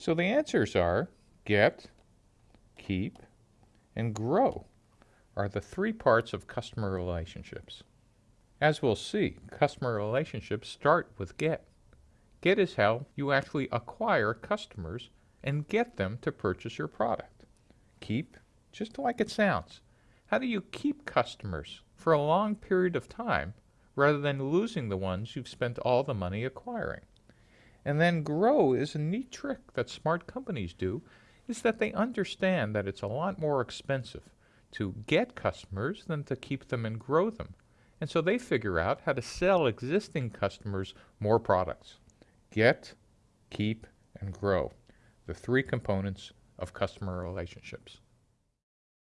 So the answers are get, keep, and grow are the three parts of customer relationships. As we'll see, customer relationships start with get. Get is how you actually acquire customers and get them to purchase your product. Keep, just like it sounds. How do you keep customers for a long period of time rather than losing the ones you've spent all the money acquiring? And then grow is a neat trick that smart companies do is that they understand that it's a lot more expensive to get customers than to keep them and grow them. And so they figure out how to sell existing customers more products. Get, keep, and grow, the three components of customer relationships.